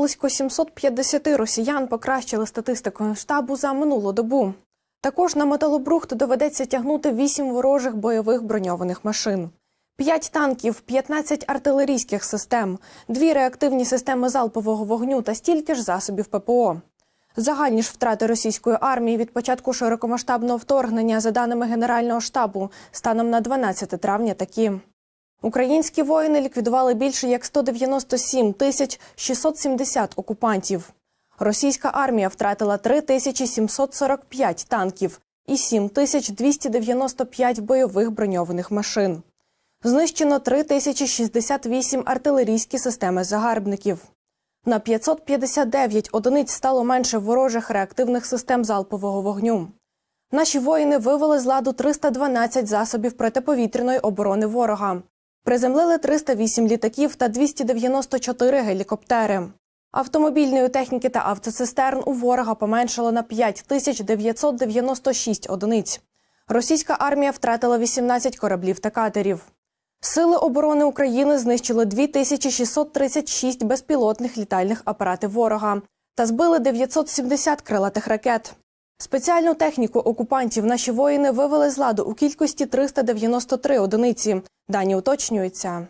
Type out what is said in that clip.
близько 750 росіян покращили статистику штабу за минулу добу. Також на металобрухт доведеться тягнути 8 ворожих бойових броньованих машин. 5 танків, 15 артилерійських систем, 2 реактивні системи залпового вогню та стільки ж засобів ППО. Загальні ж втрати російської армії від початку широкомасштабного вторгнення, за даними Генерального штабу, станом на 12 травня такі. Українські воїни ліквідували більше як 197 тисяч 670 окупантів. Російська армія втратила 3745 танків і 7295 бойових броньованих машин. Знищено 3068 артилерійські системи загарбників. На 559 одиниць стало менше ворожих реактивних систем залпового вогню. Наші воїни вивели з ладу 312 засобів протиповітряної оборони ворога. Приземлили 308 літаків та 294 гелікоптери. Автомобільної техніки та автоцистерн у ворога поменшало на 5996 одиниць. Російська армія втратила 18 кораблів та катерів. Сили оборони України знищили 2636 безпілотних літальних апаратів ворога та збили 970 крилатих ракет. Спеціальну техніку окупантів наші воїни вивели з ладу у кількості 393 одиниці. Дані уточнюються.